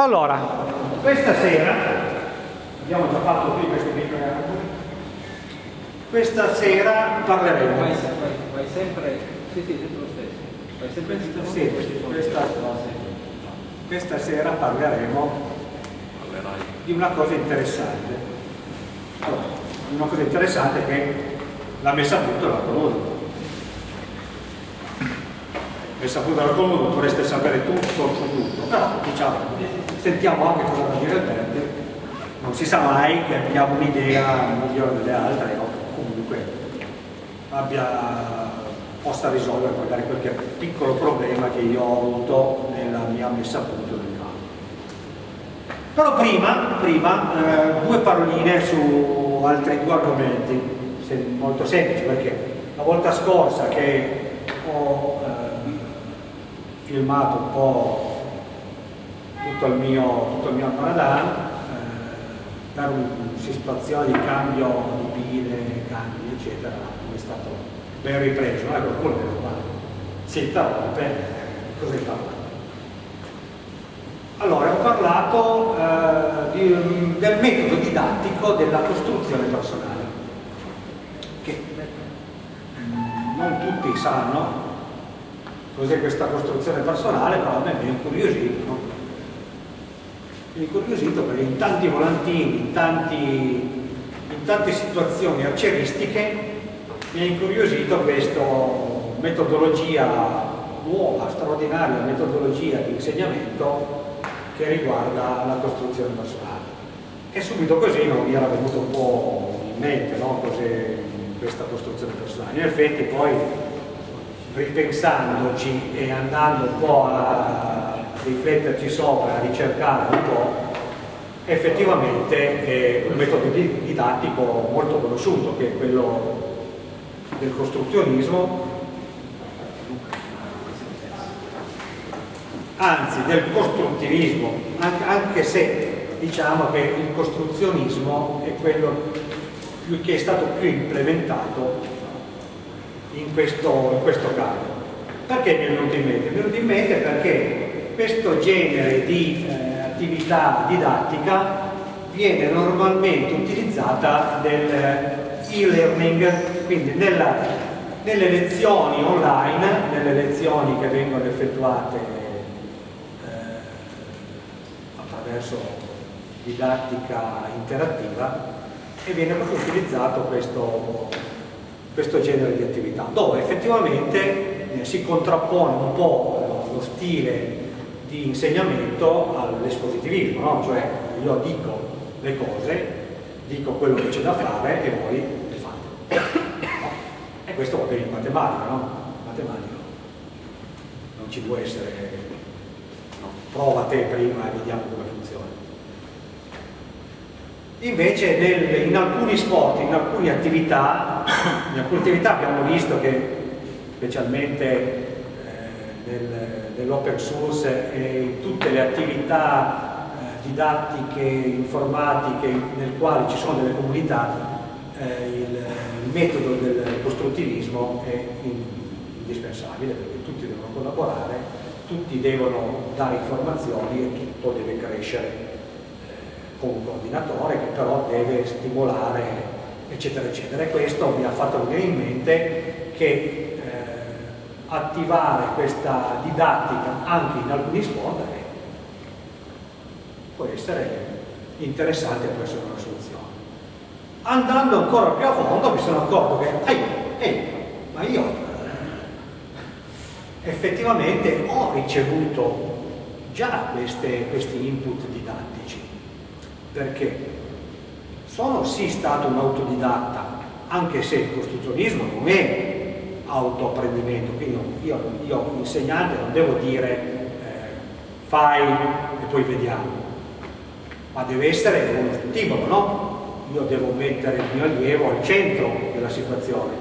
Allora, questa sera, abbiamo già fatto qui questo piccolo questa sera parleremo. Vai, vai, vai sempre, sì sì, sempre lo stesso. Vai sempre sì, questa, questa sera parleremo di una cosa interessante. Allora, una cosa interessante che l'ha messa a punto la colonna messa a punto la colonna dovreste sapere tutto su tutto, però diciamo, sentiamo anche cosa vuol dire il verde, non si sa mai che abbiamo un'idea migliore delle altre o comunque abbia, possa risolvere magari qualche piccolo problema che io ho avuto nella mia messa a punto del campo. Però prima, prima eh, due paroline su altri due argomenti, molto semplici, perché la volta scorsa che ho eh, filmato un po' tutto il mio, tutto il mio Ramadan eh, per una situazione di cambio di pile, cambi eccetera, è stato ben ripreso, non è qualcuno che lo fa, si interrompe, cosa hai fatto? Allora, ho parlato eh, di, del metodo didattico della costruzione personale, che mm, non tutti sanno, cos'è questa costruzione personale, però a me mi ha incuriosito. Mi ha incuriosito perché in tanti volantini, in, tanti, in tante situazioni arcieristiche mi ha incuriosito questa metodologia nuova, straordinaria metodologia di insegnamento che riguarda la costruzione personale. E subito così non mi era venuto un po' in mente no? questa costruzione personale. In effetti poi ripensandoci e andando un po' a rifletterci sopra, a ricercare un po', effettivamente è un metodo didattico molto conosciuto, che è quello del costruzionismo, anzi del costruttivismo, anche se diciamo che il costruzionismo è quello che è stato più implementato in questo, in questo caso. Perché mi è venuto in mente? Mi è venuto in mente perché questo genere di eh, attività didattica viene normalmente utilizzata nel e-learning, quindi nella, nelle lezioni online, nelle lezioni che vengono effettuate eh, attraverso didattica interattiva e viene proprio utilizzato questo questo genere di attività, dove effettivamente eh, si contrappone un po' lo stile di insegnamento all'espositivismo, no? cioè io dico le cose, dico quello che c'è da fare e voi le fate. No? E questo va bene in matematica, no? Matematica non ci può essere, no, prova te prima e vediamo come funziona. Invece nel, in alcuni sport, in alcune attività, alcune attività abbiamo visto che specialmente eh, nel, nell'open source e in tutte le attività eh, didattiche, informatiche nel quale ci sono delle comunità, eh, il, il, metodo del costruttivismo è indispensabile perché tutti devono collaborare, tutti devono dare informazioni e tutto deve crescere con un coordinatore che però deve stimolare eccetera eccetera. E questo mi ha fatto venire in mente che eh, attivare questa didattica anche in alcuni sport eh, può essere interessante e può essere una soluzione. Andando ancora più a fondo mi sono accorto che ehi, ehi, ma io eh, effettivamente ho ricevuto già queste, questi input didattici. Perché sono sì stato un autodidatta, anche se il costruzionismo non è autoapprendimento, quindi io, io insegnante non devo dire eh, fai e poi vediamo, ma deve essere uno stimolo, no? Io devo mettere il mio allievo al centro della situazione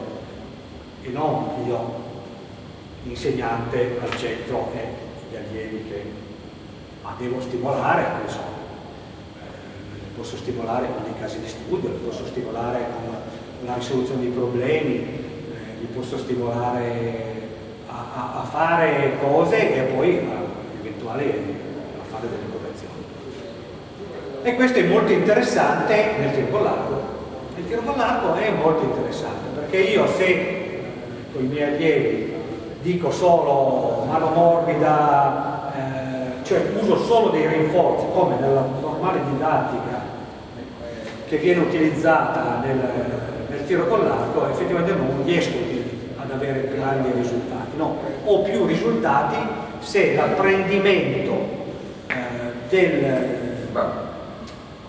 e non io, insegnante, al centro e gli allievi che... ma devo stimolare, so, posso stimolare con dei casi di studio, li posso stimolare con la risoluzione di problemi, eh, li posso stimolare a, a, a, fare cose e poi a, eventuali a fare delle correzioni. E questo è molto interessante nel tiro con l'arco. Il tiro con l'arco è molto interessante perché io se con i miei allievi dico solo mano morbida, eh, cioè uso solo dei rinforzi come nella normale didattica che viene utilizzata nel, nel tiro con l'arco, effettivamente non riesco ad avere grandi risultati. No, ho più risultati se l'apprendimento eh, del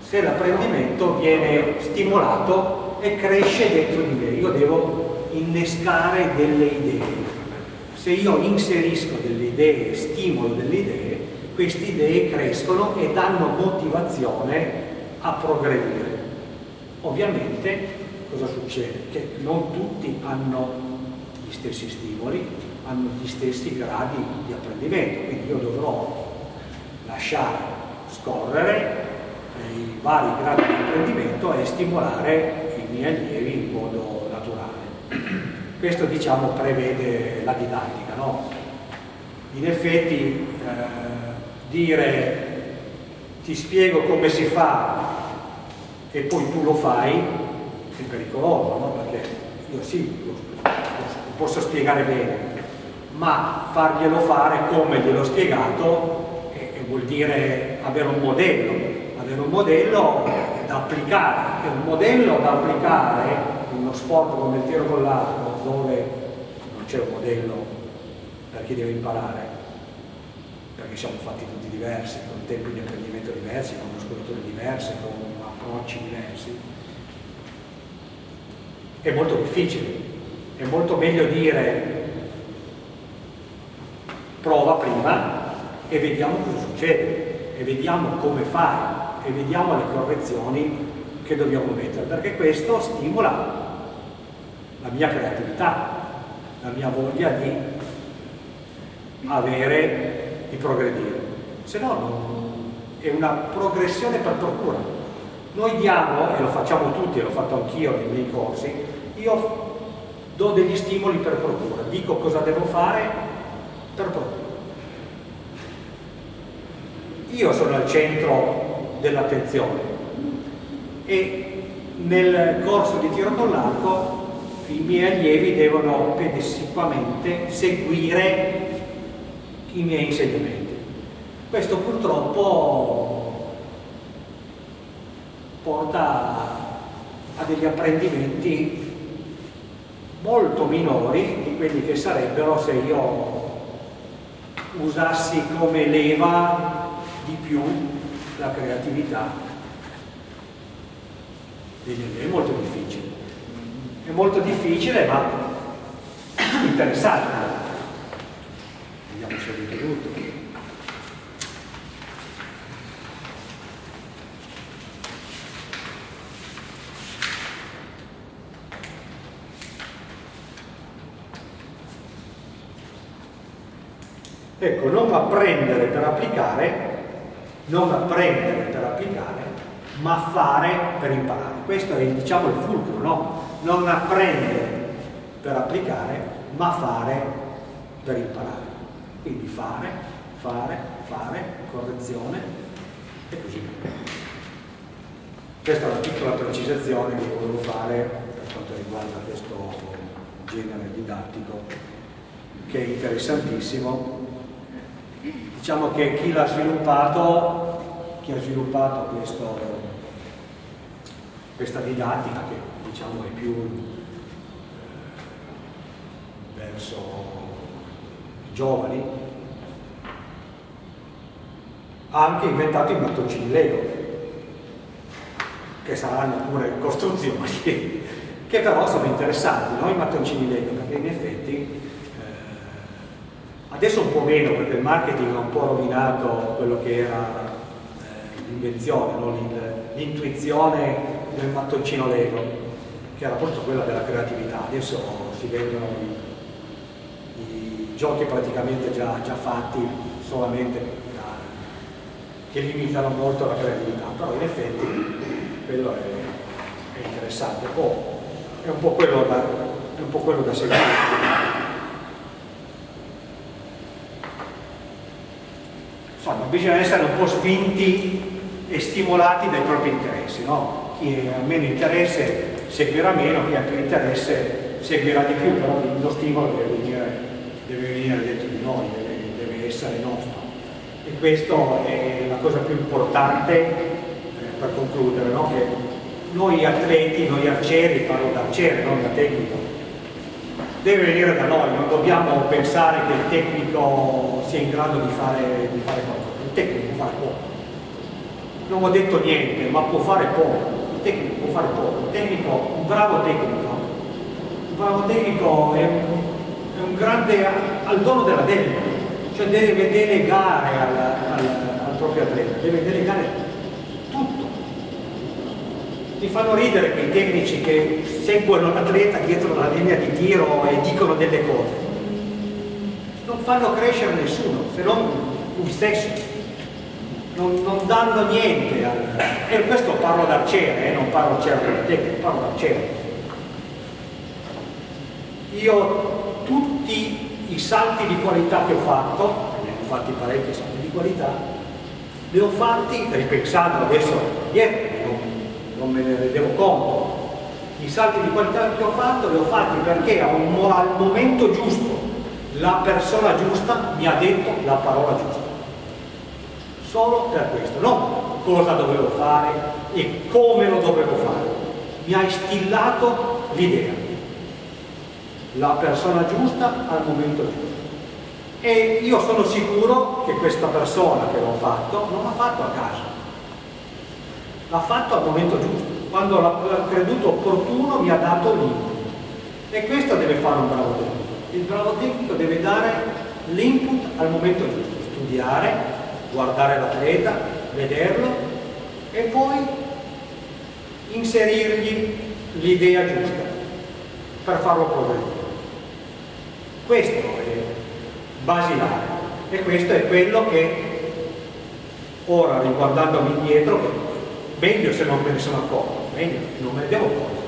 se l'apprendimento viene stimolato e cresce dentro di me. Io devo innescare delle idee. Se io inserisco delle idee, stimolo delle idee, queste idee crescono e danno motivazione a progredire. Ovviamente cosa succede? Che non tutti hanno gli stessi stimoli, hanno gli stessi gradi di apprendimento, quindi io dovrò lasciare scorrere i vari gradi di apprendimento e stimolare i miei allievi in modo naturale. Questo diciamo prevede la didattica, no? In effetti eh, dire ti spiego come si fa e poi tu lo fai è pericoloso, no? Perché io sì, lo, lo posso spiegare bene, ma farglielo fare come gliel'ho spiegato eh, vuol dire avere un modello avere un modello da applicare, è un modello da applicare in uno sport come il tiro con l'arco dove non c'è un modello per chi deve imparare perché siamo fatti tutti diversi, con tempi di apprendimento diversi, con muscolature diverse, con approcci diversi. È molto difficile, è molto meglio dire prova prima e vediamo cosa succede e vediamo come fai e vediamo le correzioni che dobbiamo mettere, perché questo stimola la mia creatività, la mia voglia di avere, di progredire. Se no è una progressione per procura. Noi diamo, e lo facciamo tutti, e l'ho fatto anch'io nei miei corsi, io do degli stimoli per procura, dico cosa devo fare per procura. Io sono al centro dell'attenzione e nel corso di tiro con l'arco i miei allievi devono pedissequamente seguire i miei insegnamenti. Questo purtroppo porta a degli apprendimenti molto minori di quelli che sarebbero se io usassi come leva di più la creatività è molto difficile. È molto difficile ma interessante. Vediamo detto tutto. Ecco, non apprendere per applicare non apprendere per applicare, ma fare per imparare. Questo è diciamo il fulcro, no? Non apprendere per applicare, ma fare per imparare. Quindi fare, fare, fare, correzione e così via. Questa è una piccola precisazione che volevo fare per quanto riguarda questo genere didattico che è interessantissimo Diciamo che chi l'ha sviluppato, chi ha sviluppato questo, questa didattica che diciamo è più eh, verso i giovani, ha anche inventato i mattoncini Lego, che saranno pure costruzioni, che però sono interessanti, no? i mattoncini Lego, perché in effetti Adesso un po' meno perché il marketing ha un po' rovinato quello che era eh, l'invenzione, no? l'intuizione del mattoncino Lego, che era appunto quella della creatività. Adesso si vendono i, i giochi praticamente già, già fatti solamente che limitano molto la creatività, però in effetti quello è, è interessante. Oh, è un po' quello da, è un po quello da seguire. Insomma bisogna essere un po' spinti e stimolati dai propri interessi, no? Chi ha meno interesse seguirà meno, chi ha più interesse seguirà di più, però lo stimolo deve venire, deve venire dentro di noi, deve, deve essere nostro. E questa è la cosa più importante eh, per concludere, no? che noi atleti, noi arcieri, parlo da arciere, non da tecnico, deve venire da noi, non dobbiamo pensare che il tecnico sia in grado di fare, di fare qualcosa, il tecnico può fare poco. Non ho detto niente, ma può fare poco, il tecnico può fare poco, il tecnico, un bravo tecnico, un bravo tecnico è, è un grande, al dono della delega, cioè deve delegare al, al, al proprio atleta, deve delegare. Mi fanno ridere quei tecnici che seguono l'atleta dietro la linea di tiro e dicono delle cose. Non fanno crescere nessuno, se non lui stesso. Non, non danno niente. Al... E questo parlo d'arciere, eh, non parlo certo di tecnico, parlo d'arciere. Io tutti i salti di qualità che ho fatto, ne ho fatti parecchi salti di qualità, li ho fatti ripensando adesso dietro, non, me ne rendevo conto. I salti di qualità che ho fatto li ho fatti perché al momento giusto la persona giusta mi ha detto la parola giusta. Solo per questo, non cosa dovevo fare e come lo dovevo fare. Mi ha instillato l'idea la persona giusta al momento giusto. E io sono sicuro che questa persona che l'ho fatto non l'ha fatto a caso, l'ha fatto al momento giusto. Quando l'ha creduto opportuno mi ha dato l'input. E questo deve fare un bravo tecnico. Il bravo tecnico deve dare l'input al momento giusto, studiare, guardare l'atleta, vederlo e poi inserirgli l'idea giusta per farlo progredire. Questo è basilare e questo è quello che ora riguardandomi indietro, meglio se non me ne sono accorto, meglio, non me ne devo accorgere,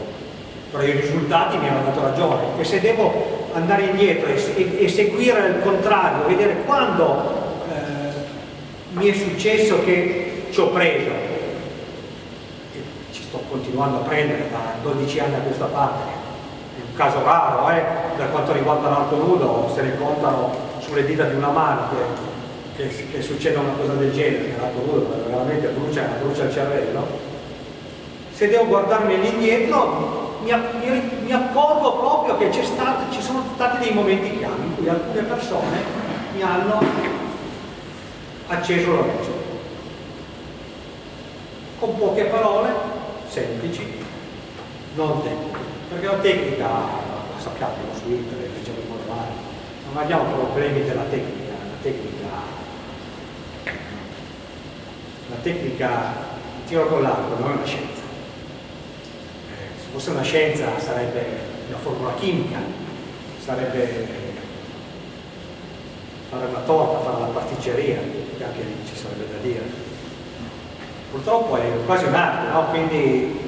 però i risultati mi hanno dato ragione. E se devo andare indietro e, e, e seguire il contrario, vedere quando eh, mi è successo che ci ho preso, e ci sto continuando a prendere da 12 anni a questa parte, caso raro, eh, per quanto riguarda l'arco nudo, se ne contano sulle dita di una mano che, che succeda una cosa del genere, l'arco nudo veramente brucia, brucia il cervello. Se devo guardarmi all'indietro mi, mi, mi, accorgo proprio che stato, ci sono stati dei momenti chiave in cui alcune persone mi hanno acceso la luce. Con poche parole, semplici, non tecniche perché la tecnica, la sappiamo su internet, leggiamo i manuali, non abbiamo problemi della tecnica, la tecnica, la tecnica tiro con l'arco non è una scienza. Eh, se fosse una scienza sarebbe una formula chimica, sarebbe fare una torta, fare una pasticceria, che anche lì ci sarebbe da dire. Purtroppo è quasi un'arte, no? quindi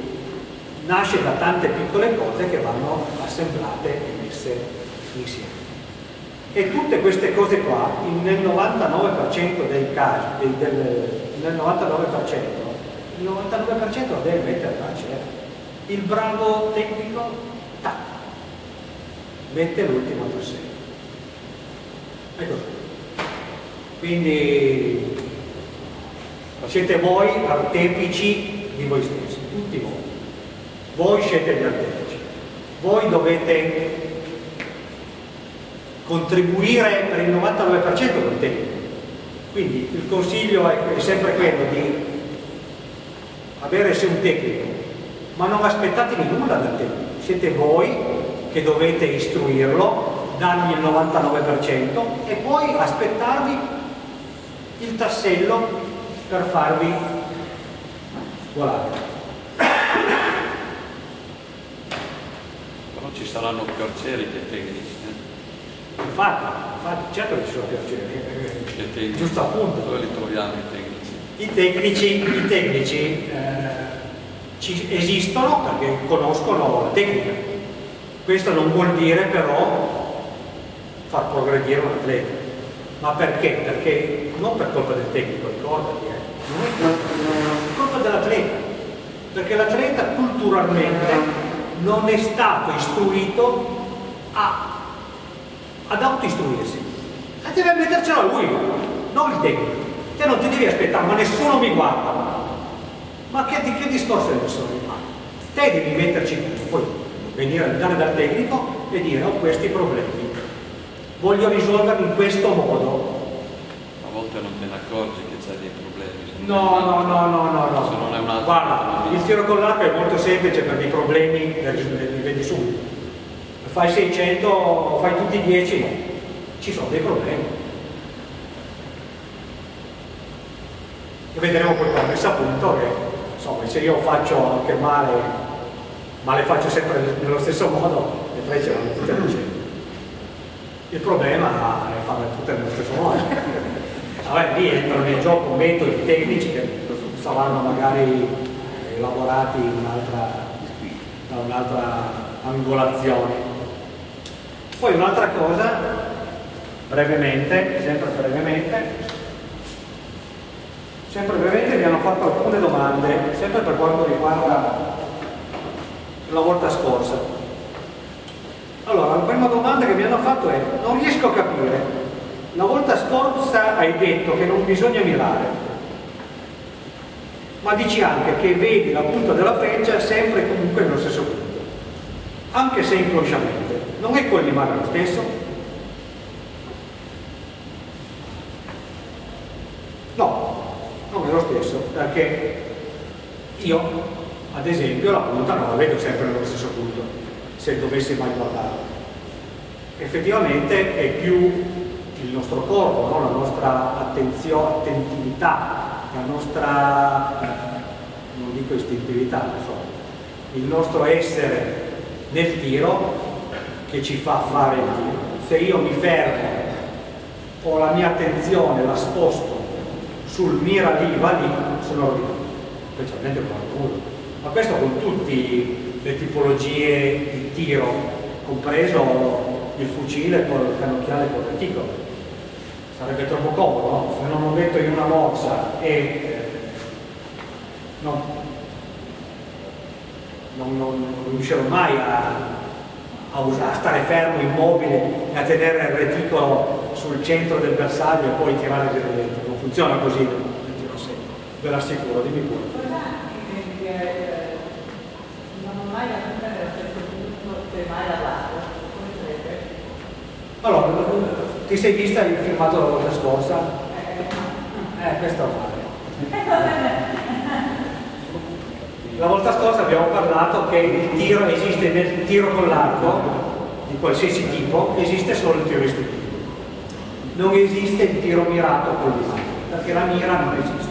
nasce da tante piccole cose che vanno assemblate e messe insieme. E tutte queste cose qua, nel 99% dei casi, del, nel 99%, il 99% lo deve mettere la certo. Il bravo tecnico, tac, mette l'ultimo tassello. Così. Quindi siete voi artefici di voi stessi, tutti voi voi siete gli artefici, voi dovete contribuire per il 99% del tempo. Quindi il consiglio è, sempre quello di avere se un tecnico, ma non aspettatevi nulla dal tecnico, siete voi che dovete istruirlo, dargli il 99% e poi aspettarvi il tassello per farvi volare. ci saranno più arcieri che tecnici. Eh? Infatti, infatti, certo che ci sono più arcieri, eh, giusto appunto. Dove li troviamo i tecnici? I tecnici, i tecnici eh, ci esistono perché conoscono la tecnica. Questo non vuol dire però far progredire un atleta. Ma perché? Perché non per colpa del tecnico, ricordati, eh. non è colpa, è colpa dell'atleta, perché l'atleta culturalmente non è stato istruito a, ad autoistruirsi. E deve mettercela lui, non il tecnico. Te non ti devi aspettare, ma nessuno mi guarda. Ma che, di che discorso è nessuno mi guarda? Te devi metterci, poi venire andare dal tecnico e dire ho questi problemi, voglio risolverli in questo modo. A volte non te ne accorgi che c'hai dei problemi. No, no, no, no, no, no. Se non è un altro Guarda, il tiro con l'arco è molto semplice perché i problemi li vedi subito. Fai 600, fai tutti 10, no. Ci sono dei problemi. E vedremo poi quando messa a punto che, insomma, se io faccio anche male, ma le faccio sempre nello stesso modo, le frecce vanno tutte al centro. Il problema è farle tutte nello stesso modo. Vabbè, lì entrano in gioco metodi tecnici che saranno magari elaborati da un'altra angolazione. Poi un'altra cosa, brevemente, sempre brevemente, sempre brevemente mi hanno fatto alcune domande, sempre per quanto riguarda la volta scorsa. Allora, la prima domanda che mi hanno fatto è, non riesco a capire la volta scorsa hai detto che non bisogna mirare, ma dici anche che vedi la punta della freccia sempre e comunque nello stesso punto, anche se inconsciamente. Non è collimare lo stesso? No, non è lo stesso, perché io, ad esempio, la punta non la vedo sempre nello stesso punto, se dovessi mai guardare. Effettivamente è più il nostro corpo, no? la nostra attenzione, attentività, la nostra, eh, non dico istintività, so, il nostro essere nel tiro che ci fa fare il tiro. Se io mi fermo, ho la mia attenzione, la sposto sul mira lì, va lì, sono rovinato, specialmente qualcuno. Ma questo con tutte le tipologie di tiro, compreso il fucile con il cannocchiale con il reticolo sarebbe troppo comodo, no? se non lo metto in una morsa e eh, non, non, non, riuscirò mai a, a, a, stare fermo, immobile e a tenere il reticolo sul centro del bersaglio e poi tirare dentro. Non funziona così il tiro secco, ve l'assicuro, dimmi pure. Allora, ti sei vista il filmato la volta scorsa? Eh, questo vale. La volta scorsa abbiamo parlato che il tiro esiste nel tiro con l'arco, di qualsiasi tipo, esiste solo il tiro istintivo. Non esiste il tiro mirato con l'arco, perché la mira non esiste.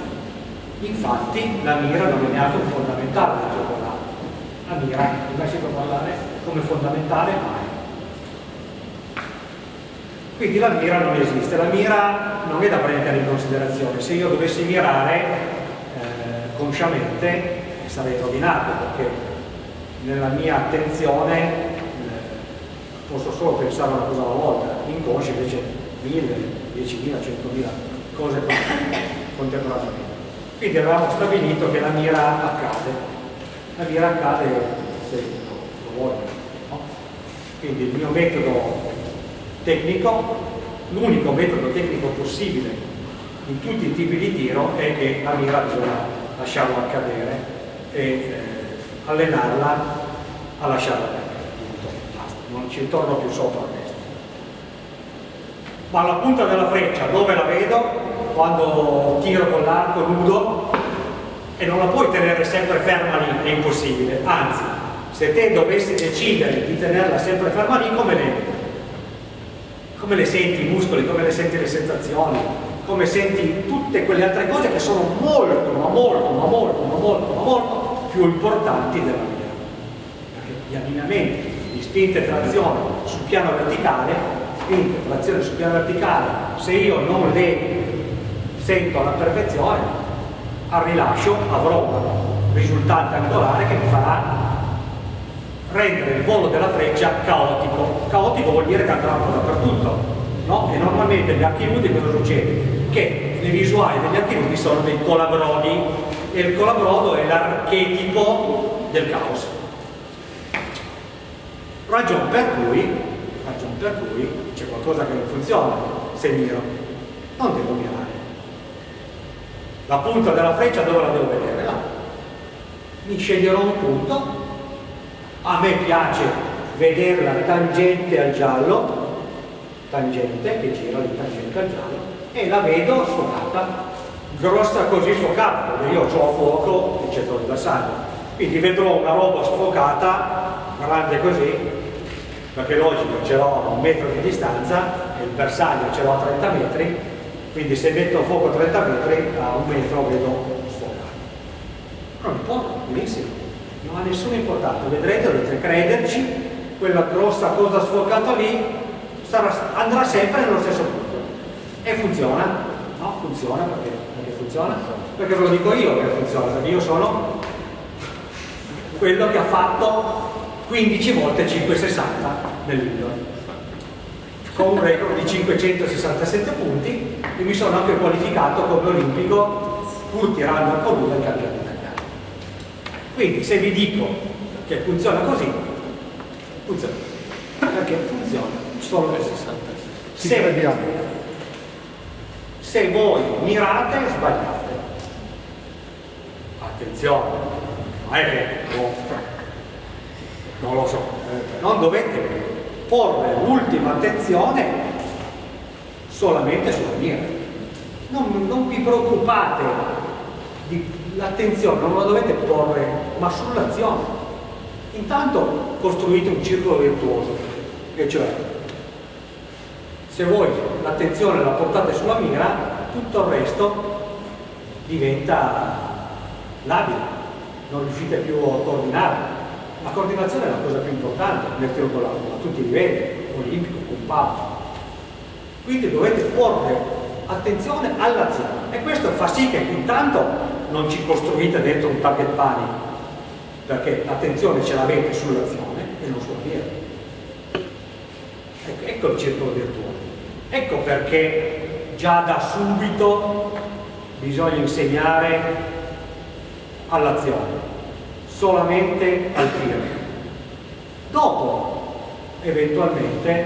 Infatti la mira non è neanche un fondamentale del tiro con l'arco. La mira, come si può parlare come fondamentale, mai. Quindi la mira non esiste, la mira non è da prendere in considerazione, se io dovessi mirare eh, consciamente sarei rovinato perché nella mia attenzione eh, posso solo pensare una cosa alla volta, inconsci invece mille, diecimila, centomila cose contemporaneamente. Quindi avevamo stabilito che la mira accade, la mira accade se lo voglio. No? Quindi il mio metodo tecnico, l'unico metodo tecnico possibile in tutti i tipi di tiro è che la mira bisogna lasciarla accadere e eh, allenarla a lasciarla perdere. Non ci torno più sopra questo. Ma la punta della freccia dove la vedo? Quando tiro con l'arco nudo e non la puoi tenere sempre ferma lì, è impossibile. Anzi, se te dovessi decidere di tenerla sempre ferma lì, come le come le senti i muscoli, come le senti le sensazioni, come senti tutte quelle altre cose che sono molto, ma molto, ma molto, ma molto, ma molto più importanti della vita. Perché gli allineamenti di spinta e trazione sul piano verticale, spinta e trazione sul piano verticale, se io non le sento alla perfezione, al rilascio avrò un risultante angolare che mi farà rendere il volo della freccia caotico. Caotico vuol dire che andrà dappertutto, no? E normalmente gli archi nudi cosa succede? Che le visuali degli nudi sono dei colabrodi e il colabrodo è l'archetipo del caos. Ragion per cui, ragion per cui c'è qualcosa che non funziona se miro. Non devo mirare. La punta della freccia dove la devo vedere? Là. Mi sceglierò un punto. A me piace vederla tangente al giallo, tangente che gira di tangente al giallo, e la vedo sfocata, grossa così sfocata, perché io ho fuoco il centro del bersaglio. Quindi vedrò una roba sfocata, grande così, perché logico ce l'ho a un metro di distanza e il bersaglio ce l'ho a 30 metri quindi se metto a fuoco a 30 metri a un metro vedo sfocato non importa, benissimo non ha nessuna importanza vedrete, dovete crederci quella grossa cosa sfocata lì sarà, andrà sempre nello stesso punto e funziona. No? funziona perché, perché funziona? Perché ve lo dico io che funziona perché io sono quello che ha fatto 15 volte 560 nell'Indoor con un record di 567 punti e mi sono anche qualificato come olimpico pur tirando a coluna il campionato italiano. Quindi se vi dico che funziona così funziona. Perché funziona solo per 60 se, se voi mirate sbagliate attenzione non è oh, non lo so, non dovete porre l'ultima attenzione solamente sulla mira. Non, non vi preoccupate, l'attenzione non la dovete porre, ma sull'azione. Intanto costruite un circolo virtuoso, e cioè se voi l'attenzione la portate sulla mira, tutto il resto diventa labile, non riuscite più a coordinarlo la coordinazione è la cosa più importante nel tiro a tutti i livelli, olimpico, compatto. Quindi dovete porre attenzione all'azione e questo fa sì che intanto non ci costruite dentro un target panic, perché l'attenzione ce l'avete sull'azione e non sulla via. Ecco, ecco il circolo virtuoso. Ecco perché già da subito bisogna insegnare all'azione solamente al tiro. Dopo, eventualmente,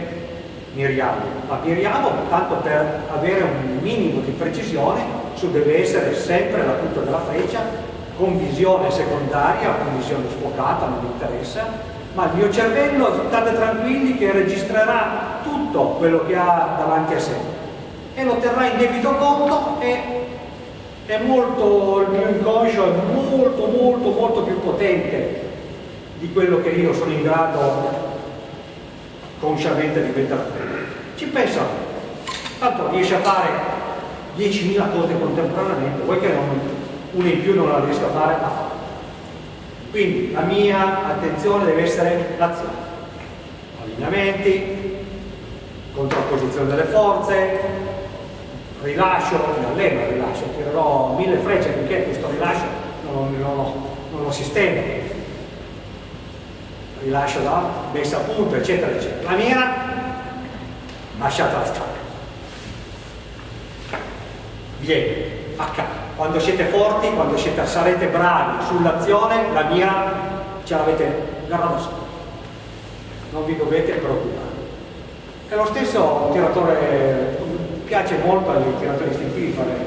miriamo. Ma miriamo tanto per avere un minimo di precisione su deve essere sempre la punta della freccia con visione secondaria, con visione sfocata, non mi interessa, ma il mio cervello state tranquilli che registrerà tutto quello che ha davanti a sé e lo terrà in debito conto e è molto, il mio inconscio è molto molto molto più potente di quello che io sono in grado consciamente di terra. Ci pensa, tanto riesce a fare 10.000 cose contemporaneamente, vuoi che non, una in più non la riesca a fare? No. Quindi la mia attenzione deve essere l'azione. Allineamenti, contrapposizione delle forze, rilascio, alleno il rilascio, tirerò mille frecce finché questo rilascio non, non, non lo sistemo. Rilascio da messa a punto, eccetera, eccetera. La mira, lasciatela stare. Viene, accade. Quando siete forti, quando siete, sarete bravi sull'azione, la mira ce l'avete garrata sopra. Non vi dovete preoccupare. È lo stesso tiratore piace molto ai tiratori istintivi fare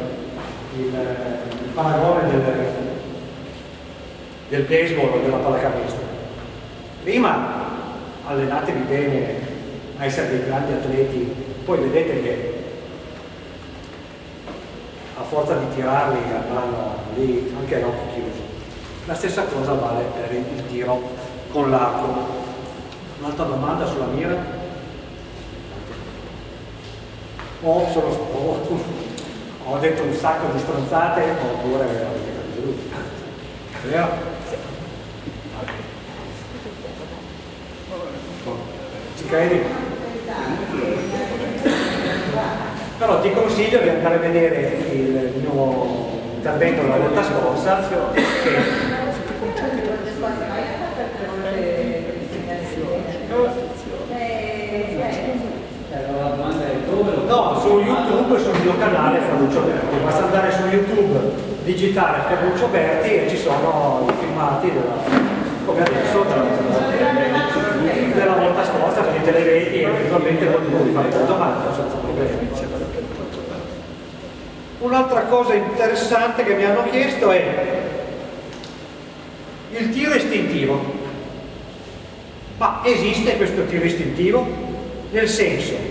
il, il paragone del, del baseball o della pallacanestro. Prima allenatevi bene a essere dei grandi atleti, poi vedete che a forza di tirarli andranno lì anche a occhi chiusi. La stessa cosa vale per il tiro con l'arco. Un'altra domanda sulla mira? O, sono, o, ho detto un sacco di stronzate oppure avete capito lui. Vero? Ci credi? Però ti consiglio di andare a vedere il mio intervento della volta scorsa che allora la domanda è dove YouTube, sul mio canale Ferruccio Berti, basta andare su YouTube, digitare Ferruccio Berti e ci sono i filmati della, come adesso della, volta scorsa, quindi te le vedi e eventualmente voi fare la domanda senza problemi. Un'altra cosa interessante che mi hanno chiesto è il tiro istintivo. Ma esiste questo tiro istintivo? Nel senso,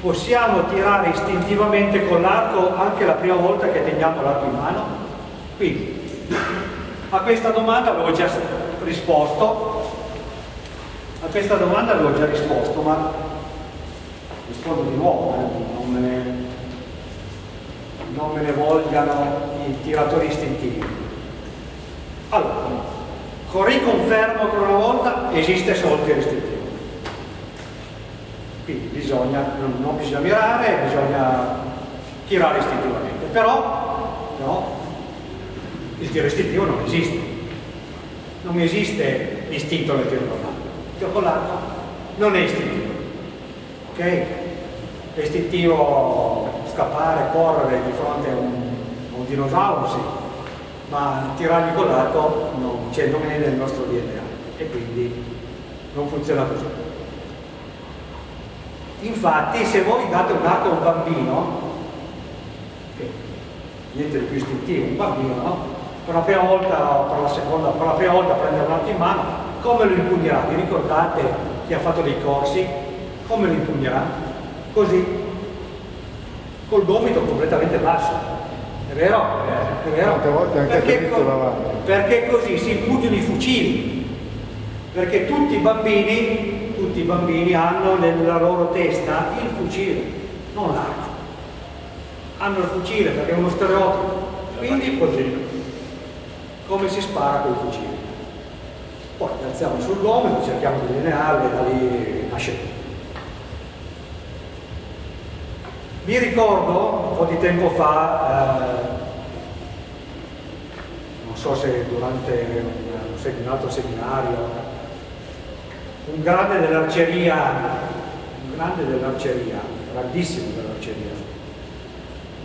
possiamo tirare istintivamente con l'arco anche la prima volta che teniamo l'arco in mano? Quindi, a questa domanda avevo già risposto, a questa domanda avevo già risposto, ma rispondo di nuovo, eh, non, me ne, non me ne vogliano i tiratori istintivi. Allora, riconfermo ancora una volta, esiste solo il tiro istintivo. Bisogna, non, non, bisogna mirare, bisogna tirare istintivamente. Però, no, il tiro istintivo non esiste. Non esiste istinto nel tiro con l'arco. Il tiro con l'arco non è istintivo. Ok? È istintivo scappare, correre di fronte a un, a un dinosauro, sì ma tirarli con l'arco non, cioè non è nel nostro DNA e quindi non funziona così. Infatti se voi date un arco a un bambino, niente di più istintivo, un bambino, no? per la prima volta per la seconda, per la prima volta prendere un arco in mano, come lo impugnerà? Vi ricordate chi ha fatto dei corsi? Come lo impugnerà? Così, col gomito completamente basso è vero? È vero? Tante volte anche perché, co perché così si impugnano i fucili. Perché tutti i bambini, tutti i bambini hanno nella loro testa il fucile, non l'arco. Hanno il fucile perché è uno stereotipo. Quindi così. Come si spara con il fucile. Poi alziamo sul gomito, cerchiamo di linearli e da lì nasce tutto. Mi ricordo un po' di tempo fa, eh, non so se durante un, un altro seminario, un grande dell'arceria, un grande dell'arceria, grandissimo dell'arceria,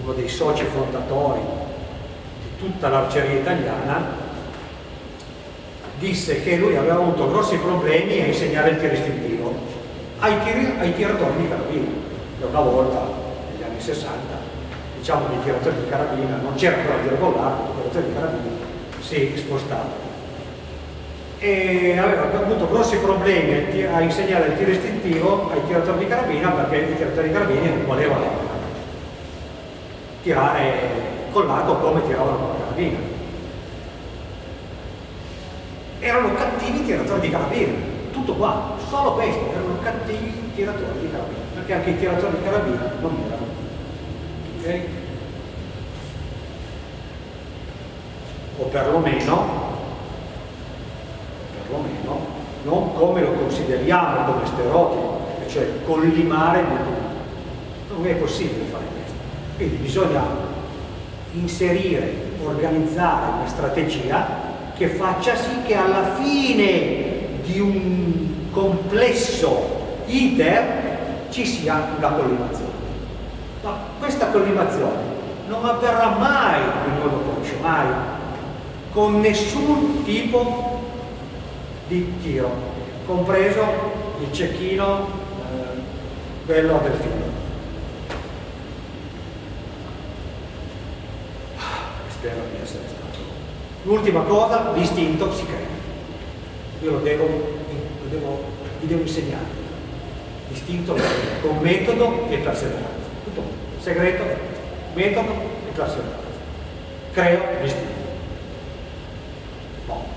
uno dei soci fondatori di tutta l'arceria italiana, disse che lui aveva avuto grossi problemi a insegnare il tiro istintivo. Ai, tiri, ai tiratori di carabina, che una volta 60, diciamo che i tiratori di carabina, non c'era ancora con l'arco, i tiratori di carabina si spostavano. E aveva avuto grossi problemi a insegnare il tiro istintivo ai tiratori di carabina perché i tiratori di carabina non volevano tirare con l'arco come tiravano con la carabina. Erano cattivi tiratori di carabina, tutto qua, solo questo, erano cattivi tiratori di carabina, perché anche i tiratori di carabina non erano ok? O perlomeno, non come lo consideriamo come stereotipo, cioè collimare il mondo. Non è possibile fare questo. Quindi bisogna inserire, organizzare una strategia che faccia sì che alla fine di un complesso iter ci sia una collimazione. Ma questa collimazione non avverrà mai in modo conscio, mai, con nessun tipo di tiro, compreso il cecchino, eh, quello del film. Spero di essere stato. L'ultima cosa, l'istinto si crea. Io lo devo, lo devo, vi devo insegnare. L'istinto con metodo e perseveranza segreto, metodo e classificazione. Creo l'istinto. Boh.